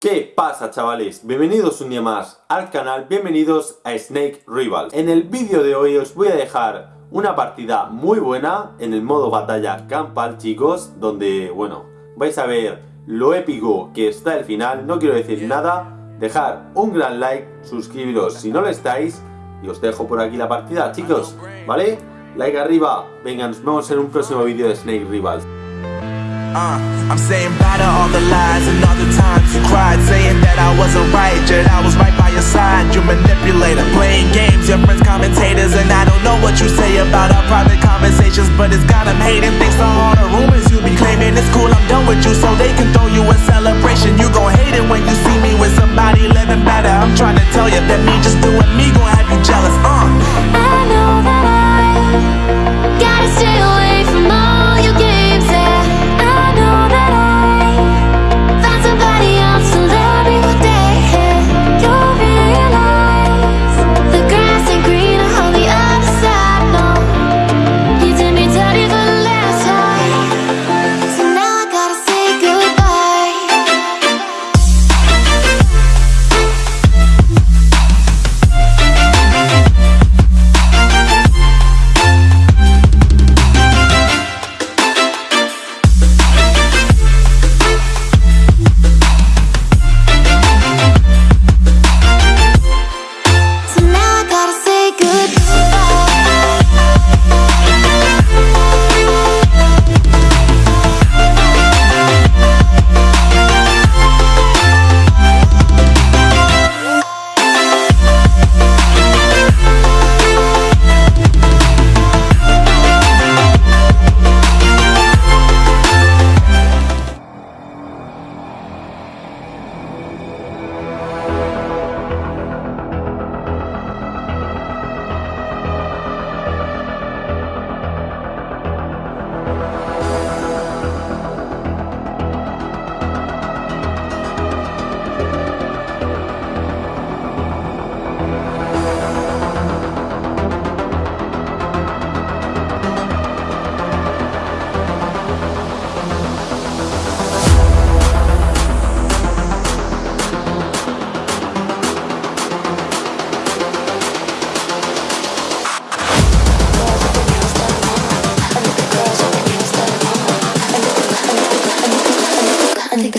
¿Qué pasa chavales? Bienvenidos un día más al canal, bienvenidos a Snake Rivals. En el vídeo de hoy os voy a dejar una partida muy buena en el modo batalla campal chicos, donde, bueno, vais a ver lo épico que está el final, no quiero decir nada, dejar un gran like, suscribiros si no lo estáis y os dejo por aquí la partida chicos, ¿vale? Like arriba, venga, nos vemos en un próximo vídeo de Snake Rivals. Uh, I'm saying bye to all the lies and all the times you cried Saying that I wasn't right, yet I was right by your side. You manipulator, playing games, your friends commentators And I don't know what you say about our private conversations But it's got them hating. Thanks to all the rumors you be claiming It's cool, I'm done with you so they can throw you a celebration. You gon' hate it when you see me with somebody living better. I'm trying to tell you that me just doing gotta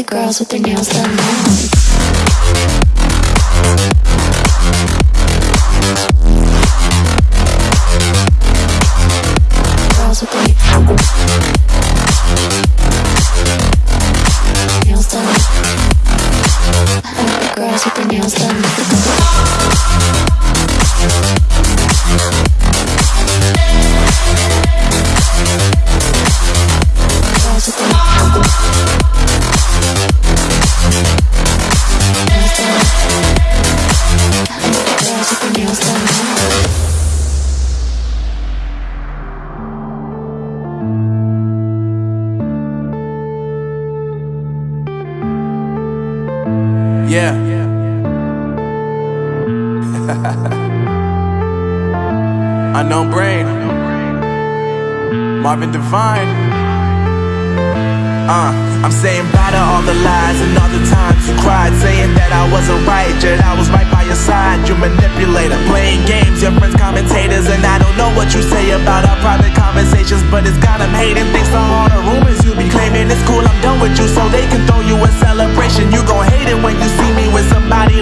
girls with their nails done. Girls with their Yeah. Unknown brain. Marvin Divine. Uh, I'm saying bye to all the lies and all the times you cried, saying that I wasn't right, yet I was right by your side. You manipulator, playing games, your friends commentators, and I don't know what you say about our private conversations, but it's got them hating thanks to all the rumors you be claiming. It's cool, I'm done with you, so they can throw you a celebration. You gon' hate it when you see me with somebody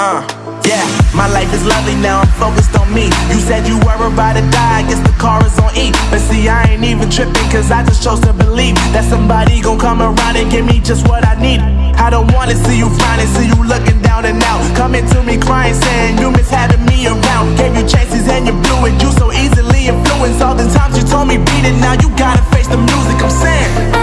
Uh, yeah, my life is lovely now, I'm focused on me. You said you were about to die, I guess the car is on E. But see, I ain't even tripping, cause I just chose to believe That somebody gon' come around and give me just what I need. I don't wanna see you frowning, see you looking down and out. Coming to me crying, saying you miss having me around. Gave you chances and you blew it, you so easily influenced. All the times you told me beat it, now you gotta face the music, I'm saying.